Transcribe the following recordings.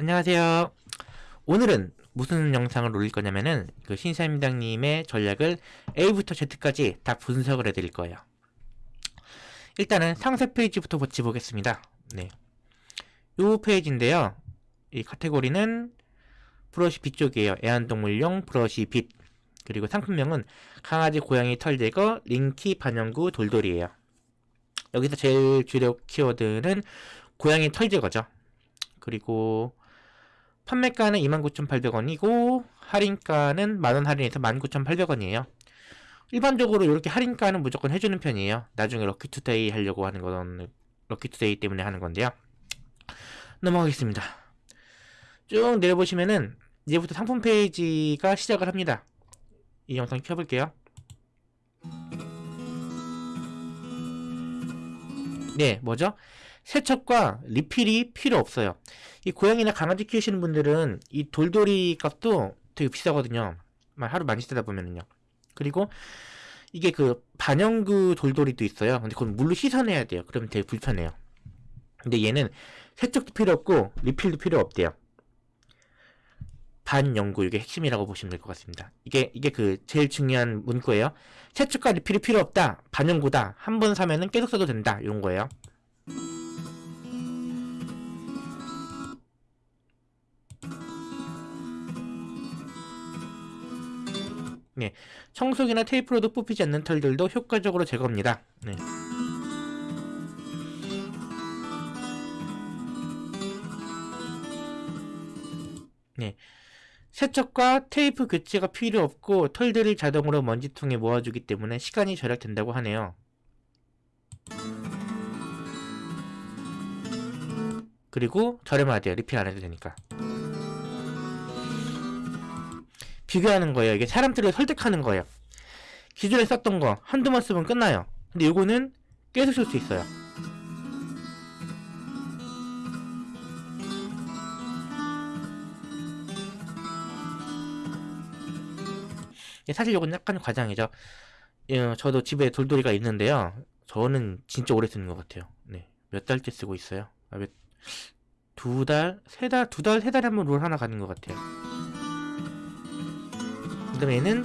안녕하세요. 오늘은 무슨 영상을 올릴 거냐면은 그 신사임당님의 전략을 A부터 Z까지 다 분석을 해드릴 거예요. 일단은 상세 페이지부터 같이 보겠습니다. 네. 요 페이지인데요. 이 카테고리는 브러쉬 빗 쪽이에요. 애완동물용 브러쉬 빗. 그리고 상품명은 강아지 고양이 털 제거 링키 반영구 돌돌이에요. 여기서 제일 주력 키워드는 고양이 털 제거죠. 그리고 판매가는 29,800원이고 할인가는 만원 할인해서 19,800원이에요. 일반적으로 이렇게 할인가는 무조건 해주는 편이에요. 나중에 럭키투데이 하려고 하는 건 럭키투데이 때문에 하는 건데요. 넘어가겠습니다. 쭉 내려보시면은 이제부터 상품 페이지가 시작을 합니다. 이 영상 켜볼게요. 네, 뭐죠? 세척과 리필이 필요 없어요. 이 고양이나 강아지 키우시는 분들은 이 돌돌이 값도 되게 비싸거든요. 하루 많이 쓰다 보면은요. 그리고 이게 그 반영구 돌돌이도 있어요. 근데 그건 물로 씻어내야 돼요. 그러면 되게 불편해요. 근데 얘는 세척도 필요 없고 리필도 필요 없대요. 반영구 이게 핵심이라고 보시면 될 것 같습니다. 이게 이게 그 제일 중요한 문구예요. 세척과 리필이 필요 없다. 반영구다. 한 번 사면은 계속 써도 된다. 이런 거예요. 네, 청소기나 테이프로도 뽑히지 않는 털들도 효과적으로 제거합니다. 네. 네. 세척과 테이프 교체가 필요 없고 털들을 자동으로 먼지통에 모아주기 때문에 시간이 절약된다고 하네요. 그리고 저렴하대요. 리필 안 해도 되니까. 비교하는 거예요. 이게 사람들을 설득하는 거예요. 기존에 썼던 거 한두 번 쓰면 끝나요. 근데 이거는 계속 쓸 수 있어요. 사실 이건 약간 과장이죠. 예, 저도 집에 돌돌이가 있는데요. 저는 진짜 오래 쓰는 것 같아요. 네, 몇 달째 쓰고 있어요. 아, 몇, 두 달, 세 달, 두 달, 세 달에 한 번 롤 하나 가는 것 같아요. 그 다음에 얘는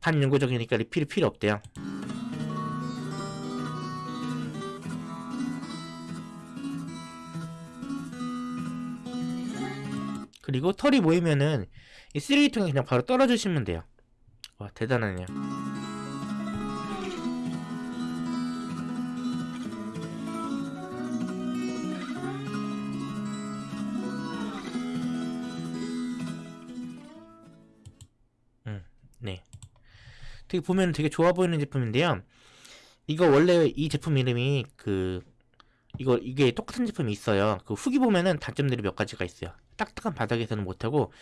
반영구적이니까 리필이 필요 없대요. 그리고 털이 모이면은 이 쓰레기통에 그냥 바로 떨어주시면 돼요. 와 대단하네요. 네. 되게 보면 되게 좋아 보이는 제품인데요. 이거 원래 이 제품 이름이 그 이거 이게 똑같은 제품이 있어요. 그 후기 보면은 단점들이 몇 가지가 있어요. 딱딱한 바닥에서는 못하고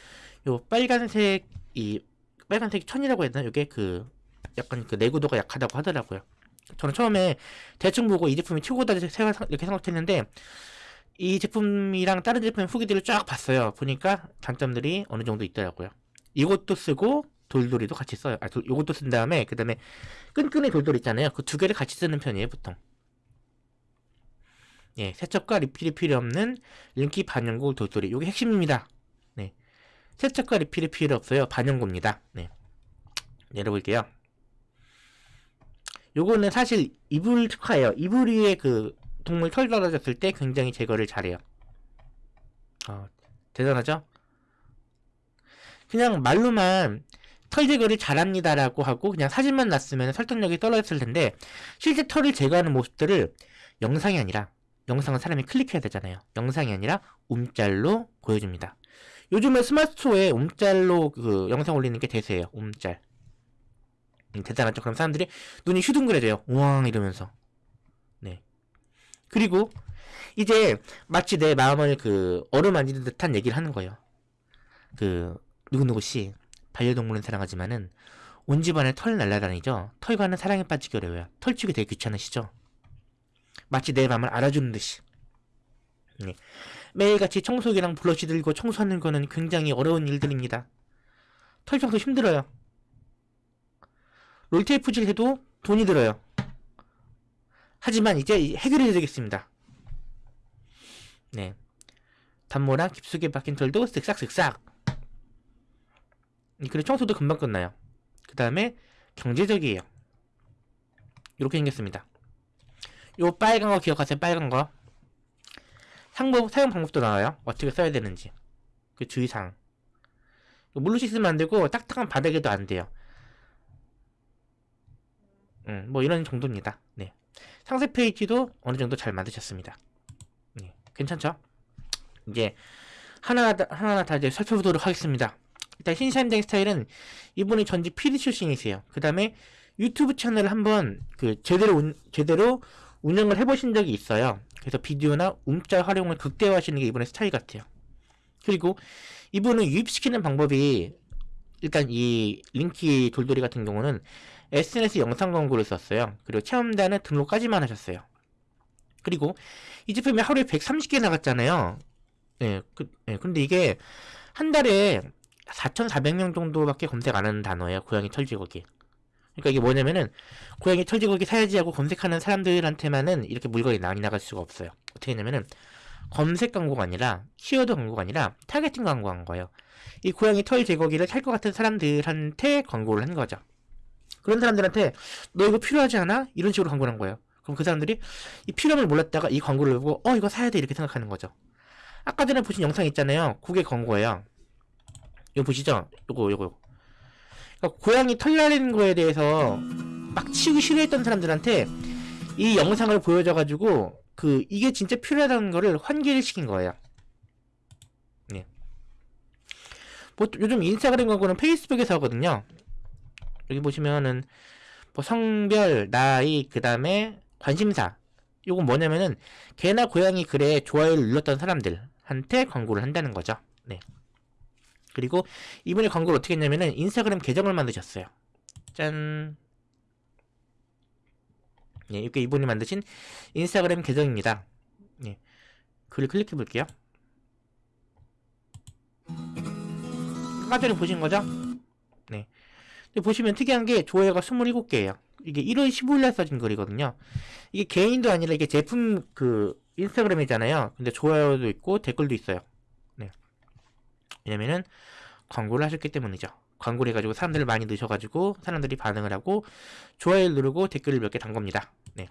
요 빨간색 이 빨간색 천이라고 해야 되나? 이게 그 약간 그 내구도가 약하다고 하더라고요. 저는 처음에 대충 보고 이 제품이 최고다 이렇게 생각했는데 이 제품이랑 다른 제품 후기들을 쫙 봤어요. 보니까 단점들이 어느 정도 있더라고요. 이것도 쓰고 돌돌이도 같이 써요. 아, 돌, 요것도 쓴 다음에 그 다음에 끈끈이 돌돌이 있잖아요. 그 두 개를 같이 쓰는 편이에요, 보통. 예, 세척과 리필이 필요 없는 링키 반영구 돌돌이. 요게 핵심입니다. 네. 세척과 리필이 필요 없어요. 반영구입니다. 네. 내려볼게요. 요거는 사실 이불 특화예요. 이불 위에 그 동물 털 떨어졌을 때 굉장히 제거를 잘해요. 어, 대단하죠? 그냥 말로만 털 제거를 잘합니다라고 하고 그냥 사진만 놨으면 설득력이 떨어졌을 텐데 실제 털을 제거하는 모습들을 영상이 아니라 영상은 사람이 클릭해야 되잖아요. 영상이 아니라 움짤로 보여줍니다. 요즘에 스마트스토어에 움짤로 그 영상 올리는 게 대세예요. 움짤. 음, 대단하죠. 그럼 사람들이 눈이 휘둥그레져요. 우왕 이러면서. 네. 그리고 이제 마치 내 마음을 그 어루만지는 듯한 얘기를 하는 거예요. 그 누구누구 씨 반려동물은 사랑하지만은 온 집안에 털 날라다니죠. 털과는 사랑에 빠지기 어려워요. 털치기 되게 귀찮으시죠? 마치 내 맘을 알아주는 듯이. 네. 매일같이 청소기랑 블러쉬 들고 청소하는 거는 굉장히 어려운 일들입니다. 털 청소 힘들어요. 롤테이프질 해도 돈이 들어요. 하지만 이제 해결해 드리겠습니다. 네. 단모랑 깊숙이 박힌 털도 쓱싹쓱싹 그리고 청소도 금방 끝나요. 그 다음에 경제적이에요. 이렇게 생겼습니다. 요 빨간 거 기억하세요? 빨간 거? 상법, 사용 방법도 나와요. 어떻게 써야 되는지. 그 주의사항. 물로 씻으면 안 되고 딱딱한 바닥에도 안 돼요. 음, 뭐 이런 정도입니다. 네. 상세 페이지도 어느 정도 잘 만드셨습니다. 네, 괜찮죠? 이제 하나하나 하나하나 다 이제 살펴보도록 하겠습니다 일단 신샤임당 스타일은 이분이 전직 PD 출신이세요 그 다음에 유튜브 채널을 한번 그 제대로 운, 제대로 운영을 해보신 적이 있어요 그래서 비디오나 움짤 활용을 극대화하시는 게 이분의 스타일 같아요 그리고 이분은 유입시키는 방법이 일단 이 링키 돌돌이 같은 경우는 SNS 영상 광고를 썼어요. 그리고 체험단은 등록까지만 하셨어요. 그리고 이 제품이 하루에 130개 나갔잖아요. 네, 그, 네, 근데 이게 한 달에 4,400명 정도밖에 검색 안 하는 단어예요. 고양이 털제거기. 그러니까 이게 뭐냐면은 고양이 털제거기 사야지 하고 검색하는 사람들한테만은 이렇게 물건이 많이 나갈 수가 없어요. 어떻게 했냐면은 검색 광고가 아니라 키워드 광고가 아니라 targeting 광고한 거예요. 이 고양이 털 제거기를 살 것 같은 사람들한테 광고를 한 거죠. 그런 사람들한테 너 이거 필요하지 않아? 이런 식으로 광고를 한 거예요. 그럼 그 사람들이 이 필요함을 몰랐다가 이 광고를 보고 어 이거 사야 돼 이렇게 생각하는 거죠. 아까 전에 보신 영상 있잖아요. 그게 광고예요. 이거 보시죠? 요거 요거. 그러니까 고양이 털 날리는 거에 대해서 막 치우기 싫어했던 사람들한테 이 영상을 보여줘가지고 그 이게 진짜 필요하다는 거를 환기를 시킨 거예요. 예. 뭐 요즘 인스타그램 광고는 페이스북에서 하거든요. 여기 보시면은 뭐 성별, 나이, 그 다음에 관심사. 요건 뭐냐면은 개나 고양이 글에 좋아요를 눌렀던 사람들한테 광고를 한다는 거죠. 네. 그리고 이분이 광고를 어떻게 했냐면은 인스타그램 계정을 만드셨어요. 짠. 예, 이렇게 이분이 만드신 인스타그램 계정입니다. 예. 글을 클릭해 볼게요. 아까 전에 보신 거죠? 네. 보시면 특이한 게 좋아요가 27개예요. 이게 1월 15일 날 써진 글이거든요. 이게 개인도 아니라 이게 제품 그 인스타그램이잖아요. 근데 좋아요도 있고 댓글도 있어요. 네. 왜냐면은 광고를 하셨기 때문이죠. 광고를 해가지고 사람들을 많이 넣으셔가지고 사람들이 반응을 하고 좋아요를 누르고 댓글을 몇 개 단 겁니다. 네.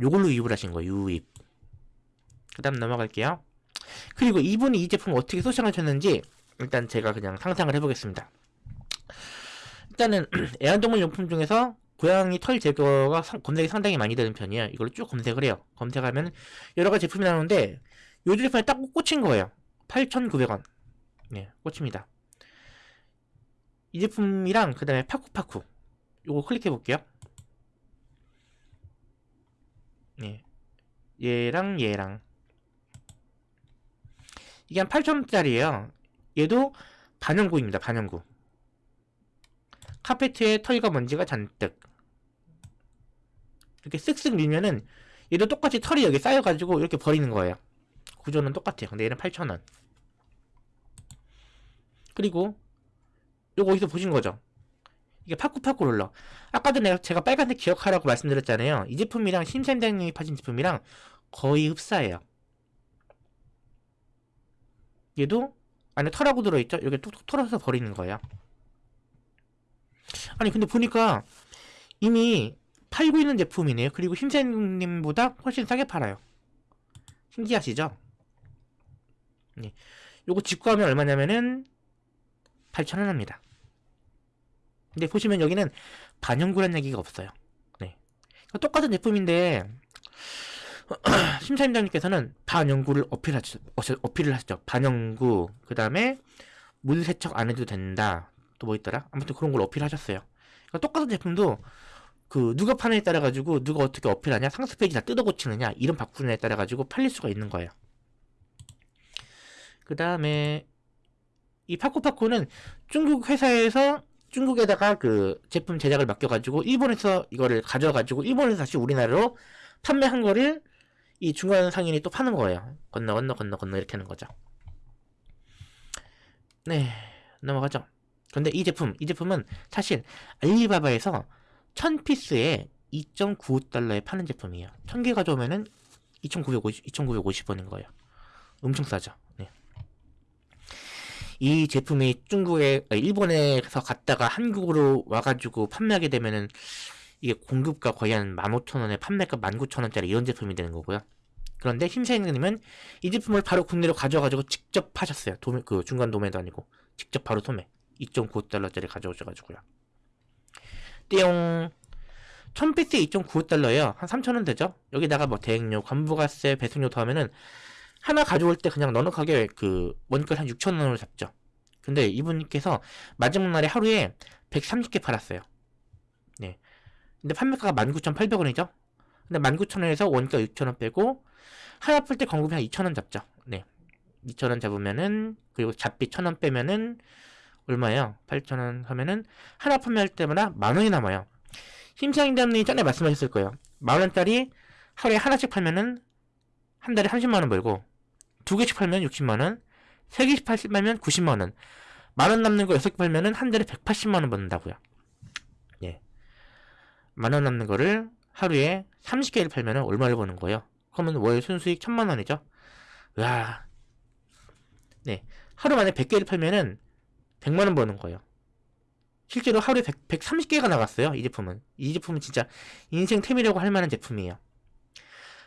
요걸로 유입을 하신 거예요. 유입. 그 다음 넘어갈게요. 그리고 이분이 이 제품을 어떻게 소싱하셨는지 일단 제가 그냥 상상을 해보겠습니다. 일단은 애완동물 용품 중에서 고양이 털 제거가 검색이 상당히 많이 되는 편이에요. 이걸 쭉 검색을 해요. 검색하면 여러 가지 제품이 나오는데 요 제품에 딱 꽂힌 거예요. 8,900원. 네, 꽂힙니다. 이 제품이랑 그 다음에 파쿠파쿠 요거 클릭해 볼게요. 네, 얘랑 얘랑 이게 한 8,000원짜리예요. 얘도 반영구입니다. 반영구. 카페트에 털과 먼지가 잔뜩 이렇게 쓱쓱 밀면은 얘도 똑같이 털이 여기 쌓여가지고 이렇게 버리는 거예요 구조는 똑같아요. 얘는 8,000원. 그리고 요거 어디서 보신 거죠? 이게 파쿠파쿠 롤러. 아까 전에 제가 빨간색 기억하라고 말씀드렸잖아요. 이 제품이랑 심센장님이 파신 제품이랑 거의 흡사해요. 얘도 안에 털하고 들어있죠? 이렇게 툭툭 털어서 버리는 거예요. 아니 근데 보니까 이미 팔고 있는 제품이네요. 그리고 힘센님보다 훨씬 싸게 팔아요. 신기하시죠? 네. 요거 직구하면 얼마냐면은 8,000원 합니다. 근데 보시면 여기는 반영구란 얘기가 없어요. 네. 똑같은 제품인데 심사임장님께서는 반영구를 어필하셨, 어필을 하셨죠. 반영구, 그 다음에 물 세척 안 해도 된다. 또 뭐 있더라? 아무튼 그런 걸 어필하셨어요. 그러니까 똑같은 제품도 그 누가 파느냐에 따라 가지고 누가 어떻게 어필하냐 상세 페이지 다 뜯어 고치느냐 이런 바꾸느냐에 따라 가지고 팔릴 수가 있는 거예요. 그 다음에 이 파코파코는 중국 회사에서 중국에다가 그 제품 제작을 맡겨가지고 일본에서 이거를 가져가지고 일본에서 다시 우리나라로 판매한 거를 이 중간 상인이 또 파는 거예요. 건너 건너 건너 건너 이렇게 하는 거죠. 네 넘어가죠. 근데 이 제품, 이 제품은 사실 알리바바에서 1000피스에 2.95달러에 파는 제품이에요. 1000개 가져오면은 2,950, 2,950원인 거예요. 엄청 싸죠. 네. 이 제품이 중국에 아, 일본에서 갔다가 한국으로 와가지고 판매하게 되면은 이게 공급가 거의 한 15,000원에 판매가 19,000원짜리 이런 제품이 되는 거고요. 그런데 심사위원님은 이 제품을 바로 국내로 가져가지고 직접 파셨어요. 도매, 그 중간 도매도 아니고 직접 바로 소매 2.95달러짜리 가져오셔가지고요. 띠용 1000피스에 2.95달러예요. 한 3,000원 되죠? 여기다가 뭐 대행료, 관부가세, 배송료 더하면은 하나 가져올 때 그냥 넉넉하게 그 원가 한 6,000원으로 잡죠. 근데 이분께서 마지막 날에 하루에 130개 팔았어요. 네. 근데 판매가가 19,800원이죠? 근데 19,000원에서 원가 6,000원 빼고 하나 풀 때 광고비 한 2,000원 잡죠. 네. 2,000원 잡으면은 그리고 잡비 1,000원 빼면은 얼마예요? 8,000원 하면은 하나 판매할 때마다 만 원이 남아요. 신사임당님이 전에 말씀하셨을 거예요. 만 원짜리 하루에 하나씩 팔면은 한 달에 30만 원 벌고 두 개씩 팔면 60만 원, 세 개씩 팔면 90만 원, 만 원 남는 거 여섯 개 팔면은 한 달에 180만 원 버는다고요. 예. 만 원 남는 거를 하루에 30개를 팔면은 얼마를 버는 거예요? 그러면 월 순수익 1000만 원이죠. 와. 네. 하루 만에 100개를 팔면은 100만 원 버는 거예요. 실제로 하루에 100, 130개가 나갔어요. 이 제품은. 이 제품은 진짜 인생 템이라고 할 만한 제품이에요.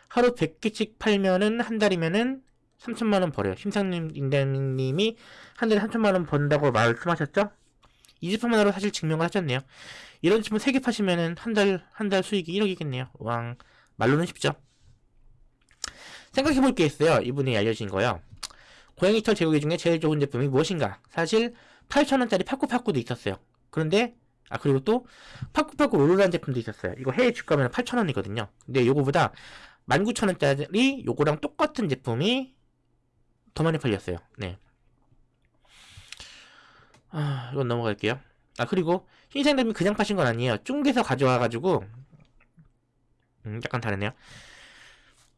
하루 100개씩 팔면은 한 달이면은 3천만 원 벌어요. 심상님 임대님이 한 달에 3천만 원 번다고 말씀하셨죠? 이 제품 하나로 사실 증명을 하셨네요. 이런 제품 3개 파시면은 한 달 한 달 수익이 1억이겠네요. 왕 말로는 쉽죠. 생각해볼 게 있어요. 이분이 알려진 거요. 고양이 털 제거기 중에 제일 좋은 제품이 무엇인가? 사실 8,000원짜리 파쿠파쿠도 있었어요. 그런데 아 그리고 또 파쿠파쿠 롤러라는 제품도 있었어요. 이거 해외 주가면 8,000원이거든요. 근데 요거보다 19,000원짜리 요거랑 똑같은 제품이 더 많이 팔렸어요. 네. 아, 이건 넘어갈게요. 아, 그리고 신생님이 그냥 파신 건 아니에요. 중국에서 가져와가지고 음, 약간 다르네요.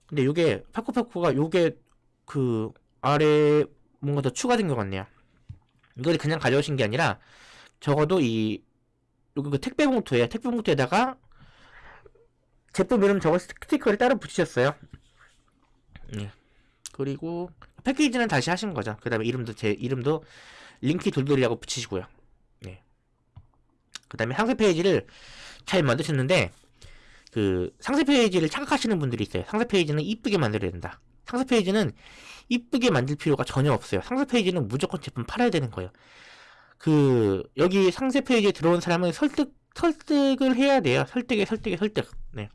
근데 요게 파쿠파쿠가 요게 그 아래 뭔가 더 추가된 것 같네요. 이걸 그냥 가져오신 게 아니라 적어도 이 요거 그 택배 봉투에 택배 봉투에다가 제품 이름 적어 스티커를 따로 붙이셨어요. 네. 그리고 패키지는 다시 하신 거죠. 그 다음에 이름도 제 이름도 링키 돌돌이라고 붙이시고요. 네. 그 다음에 상세 페이지를 잘 만드셨는데 그 상세 페이지를 착각하시는 분들이 있어요. 상세 페이지는 이쁘게 만들어야 된다. 상세 페이지는 이쁘게 만들 필요가 전혀 없어요. 상세 페이지는 무조건 제품 팔아야 되는 거예요. 그 여기 상세 페이지에 들어온 사람은 설득 설득을 해야 돼요. 설득에 설득에 설득. 네.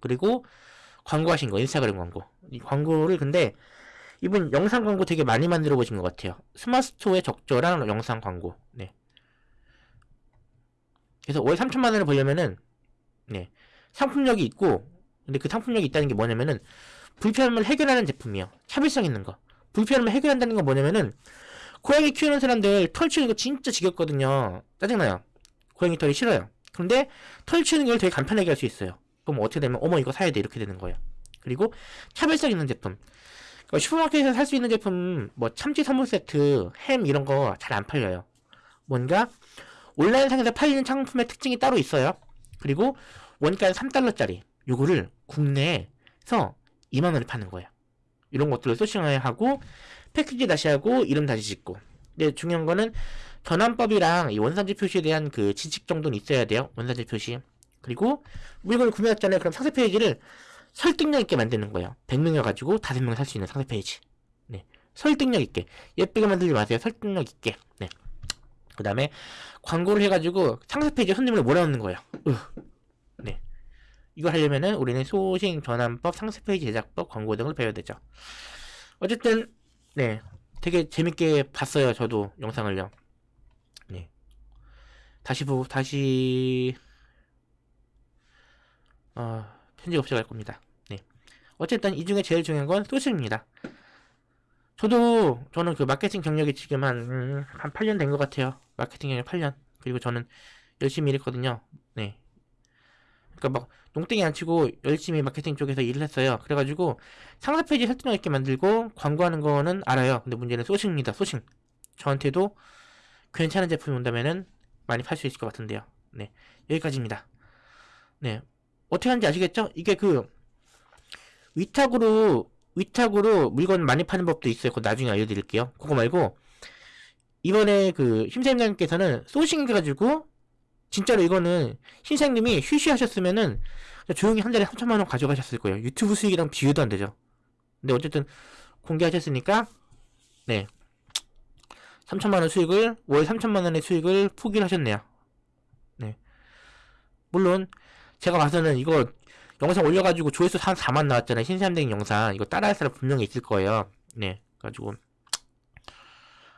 그리고 광고하신 거 인스타그램 광고. 이 광고를 근데 이분 영상 광고 되게 많이 만들어 보신 것 같아요. 스마트스토어에 적절한 영상 광고. 네. 그래서 월 3천만 원을 벌려면은 네. 상품력이 있고 근데 그 상품력이 있다는 게 뭐냐면은 불편함을 해결하는 제품이에요. 차별성 있는 거. 불편함을 해결한다는 건 뭐냐면은 고양이 키우는 사람들 털 치우는 거 진짜 지겹거든요. 짜증나요. 고양이 털이 싫어요. 근데 털 치우는 걸 되게 간편하게 할 수 있어요. 그럼 어떻게 되면 어머 이거 사야 돼 이렇게 되는 거예요. 그리고 차별성 있는 제품. 그러니까 슈퍼마켓에서 살 수 있는 제품 뭐 참치 선물 세트, 햄 이런 거 잘 안 팔려요. 뭔가 온라인상에서 팔리는 상품의 특징이 따로 있어요. 그리고 원가 3달러짜리 요거를 국내에서 2만원에 파는 거예요. 이런 것들을 소싱해야 하고 패키지 다시 하고 이름 다시 짓고 근데 중요한 거는 전환법이랑 이 원산지 표시에 대한 그 지식 정도는 있어야 돼요. 원산지 표시. 그리고 물건을 구매했잖아요. 그럼 상세 페이지를 설득력 있게 만드는 거예요. 100명이어 가지고 5명 살수 있는 상세 페이지. 네. 설득력 있게. 예쁘게 만들지 마세요. 설득력 있게. 네. 그 다음에 광고를 해가지고 상세 페이지에 손님을 몰아넣는 거예요. 으. 네. 이거 하려면은 우리는 소싱 전환법, 상세 페이지 제작법, 광고 등을 배워야 되죠. 어쨌든 네. 되게 재밌게 봤어요. 저도 영상을요. 네. 다시 보고 다시 어, 편집 없이 갈 겁니다. 네. 어쨌든 이 중에 제일 중요한 건 소식입니다. 저도 저는 그 마케팅 경력이 지금 한, 음, 한 8년 된 것 같아요. 마케팅 경력 8년. 그리고 저는 열심히 일했거든요. 네. 그러니까 막 농땡이 안 치고 열심히 마케팅 쪽에서 일을 했어요. 그래가지고 상세 페이지 설득력 있게 만들고 광고하는 거는 알아요. 근데 문제는 소식입니다. 소식. 저한테도 괜찮은 제품이 온다면은 많이 팔 수 있을 것 같은데요. 네. 여기까지입니다. 네. 어떻게 하는지 아시겠죠? 이게 그 위탁으로 위탁으로 물건 많이 파는 법도 있어요. 그거 나중에 알려드릴게요. 그거 말고 이번에 그 심사임당님께서는 소싱 해가지고 진짜로 이거는 신사님이 휴시 하셨으면은 조용히 한 달에 3천만 원 가져가셨을 거예요. 유튜브 수익이랑 비교도 안 되죠. 근데 어쨌든 공개하셨으니까 네 3천만 원 수익을 월 3천만 원의 수익을 포기를 하셨네요. 네 물론 제가 봐서는 이거 영상 올려가지고 조회수 한 4만 나왔잖아요. 신사임당 영상 이거 따라할 사람 분명히 있을 거예요. 네 가지고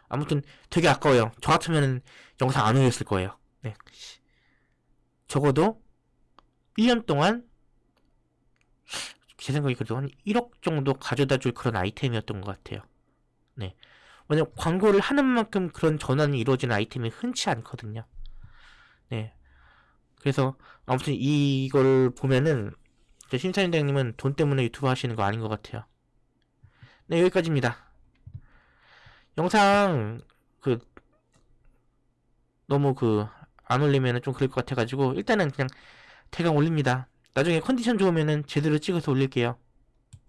아무튼 되게 아까워요. 저 같으면 영상 안 올렸을 거예요. 네. 적어도 1년 동안 제 생각에 그래도 한 1억 정도 가져다 줄 그런 아이템이었던 것 같아요. 네. 왜냐면 광고를 하는 만큼 그런 전환이 이루어지는 아이템이 흔치 않거든요. 네. 그래서 아무튼 이걸 보면은 저 신사임당님은 돈 때문에 유튜브 하시는 거 아닌 것 같아요. 네, 여기까지입니다. 영상 그 너무 그 안 올리면은 좀 그럴 것 같아가지고 일단은 그냥 대강 올립니다. 나중에 컨디션 좋으면은 제대로 찍어서 올릴게요.